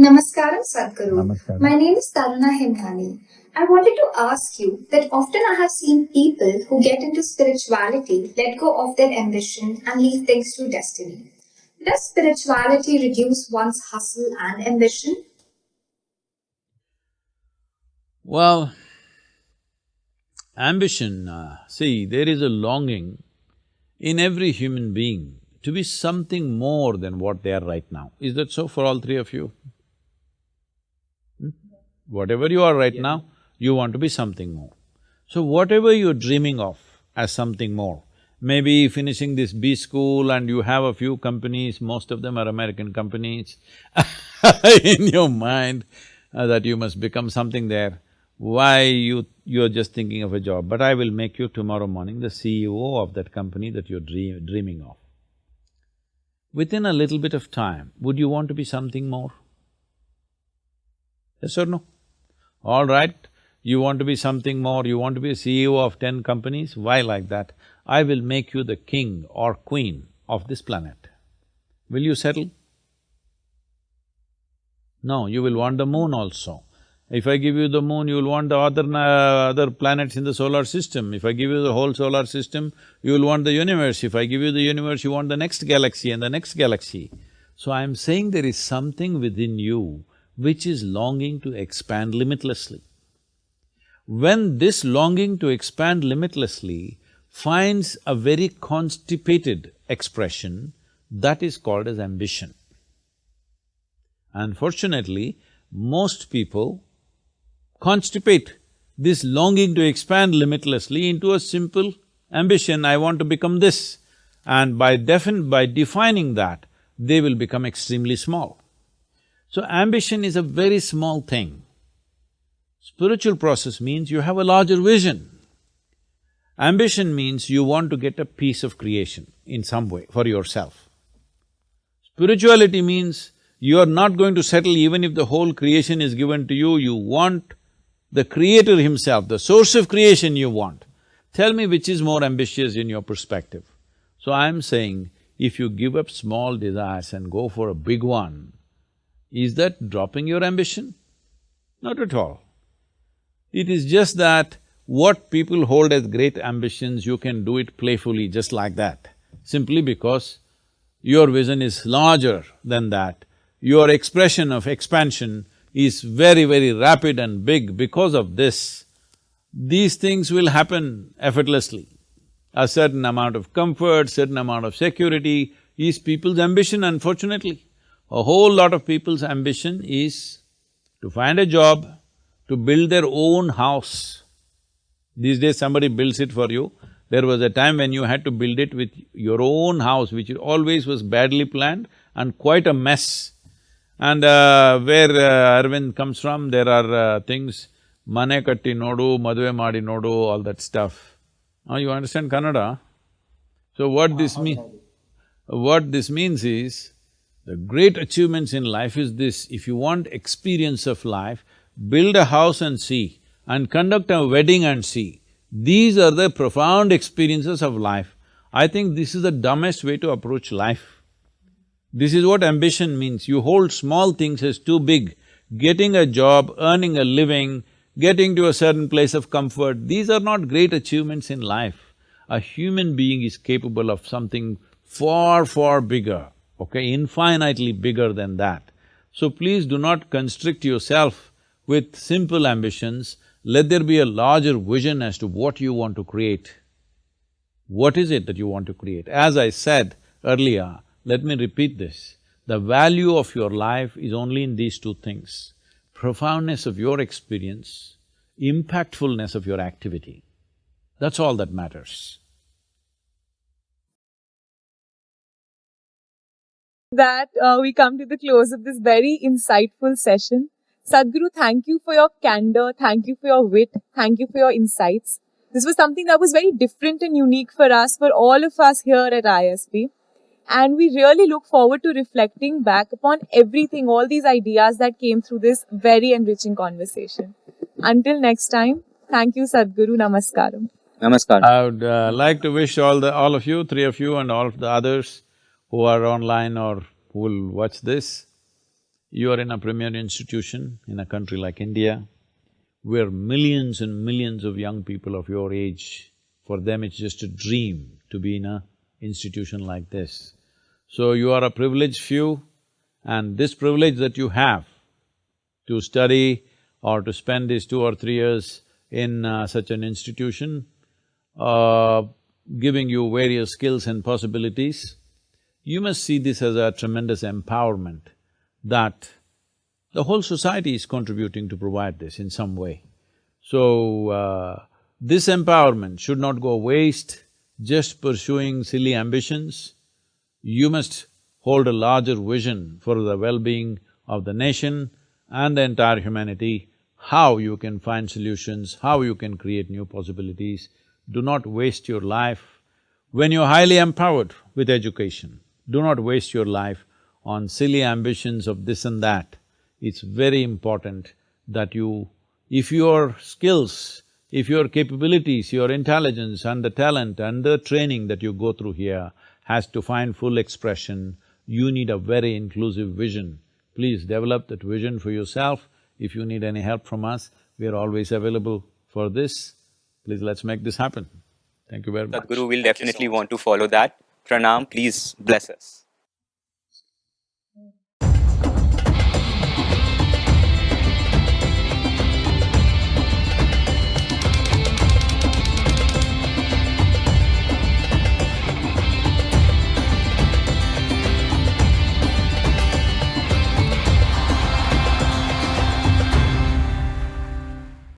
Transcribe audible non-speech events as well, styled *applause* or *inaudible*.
Namaskaram Sadhguru. Namaskaram. My name is Taruna Himnani. I wanted to ask you that often I have seen people who get into spirituality let go of their ambition and leave things to destiny. Does spirituality reduce one's hustle and ambition? Well, ambition, uh, see, there is a longing in every human being to be something more than what they are right now. Is that so for all three of you? Whatever you are right now, you want to be something more. So whatever you're dreaming of as something more, maybe finishing this B school and you have a few companies, most of them are American companies *laughs* in your mind uh, that you must become something there, why you… you're just thinking of a job, but I will make you tomorrow morning the CEO of that company that you're dream, dreaming of. Within a little bit of time, would you want to be something more? Yes or no? All right, you want to be something more, you want to be a CEO of ten companies, why like that? I will make you the king or queen of this planet. Will you settle? No, you will want the moon also. If I give you the moon, you will want the other… uh, other planets in the solar system. If I give you the whole solar system, you will want the universe. If I give you the universe, you want the next galaxy and the next galaxy. So I'm saying there is something within you which is longing to expand limitlessly. When this longing to expand limitlessly finds a very constipated expression, that is called as ambition. Unfortunately, most people constipate this longing to expand limitlessly into a simple ambition, I want to become this. And by defin… by defining that, they will become extremely small. So ambition is a very small thing. Spiritual process means you have a larger vision. Ambition means you want to get a piece of creation in some way for yourself. Spirituality means you are not going to settle even if the whole creation is given to you, you want the creator himself, the source of creation you want. Tell me which is more ambitious in your perspective. So I'm saying, if you give up small desires and go for a big one, is that dropping your ambition? Not at all. It is just that what people hold as great ambitions, you can do it playfully just like that, simply because your vision is larger than that. Your expression of expansion is very, very rapid and big because of this, these things will happen effortlessly. A certain amount of comfort, certain amount of security is people's ambition unfortunately. A whole lot of people's ambition is to find a job, to build their own house. These days somebody builds it for you. There was a time when you had to build it with your own house, which always was badly planned and quite a mess. And uh, where uh, Arvind comes from, there are uh, things, mane katti nodu, madve madi nodu, all that stuff. Now you understand Kannada? So what this mean… what this means is, the great achievements in life is this, if you want experience of life, build a house and see, and conduct a wedding and see. These are the profound experiences of life. I think this is the dumbest way to approach life. This is what ambition means, you hold small things as too big. Getting a job, earning a living, getting to a certain place of comfort, these are not great achievements in life. A human being is capable of something far, far bigger, okay, infinitely bigger than that. So please do not constrict yourself with simple ambitions, let there be a larger vision as to what you want to create. What is it that you want to create? As I said earlier, let me repeat this, the value of your life is only in these two things, profoundness of your experience, impactfulness of your activity. That's all that matters. That uh, we come to the close of this very insightful session. Sadhguru, thank you for your candor, thank you for your wit, thank you for your insights. This was something that was very different and unique for us, for all of us here at ISB. And we really look forward to reflecting back upon everything, all these ideas that came through this very enriching conversation. Until next time, thank you, Sadhguru. Namaskaram. Namaskar. I would uh, like to wish all the… all of you, three of you and all of the others who are online or who will watch this, You are in a premier institution in a country like India, where millions and millions of young people of your age, for them it's just a dream to be in a institution like this. So you are a privileged few and this privilege that you have to study or to spend these two or three years in uh, such an institution, uh, giving you various skills and possibilities, you must see this as a tremendous empowerment that the whole society is contributing to provide this in some way. So, uh, this empowerment should not go waste just pursuing silly ambitions. You must hold a larger vision for the well-being of the nation and the entire humanity, how you can find solutions, how you can create new possibilities. Do not waste your life. When you're highly empowered with education, do not waste your life on silly ambitions of this and that. It's very important that you, if your skills, if your capabilities, your intelligence and the talent and the training that you go through here has to find full expression, you need a very inclusive vision. Please develop that vision for yourself. If you need any help from us, we are always available for this. Please let's make this happen. Thank you very much. Sadhguru will definitely want to follow that. Pranam, please bless us.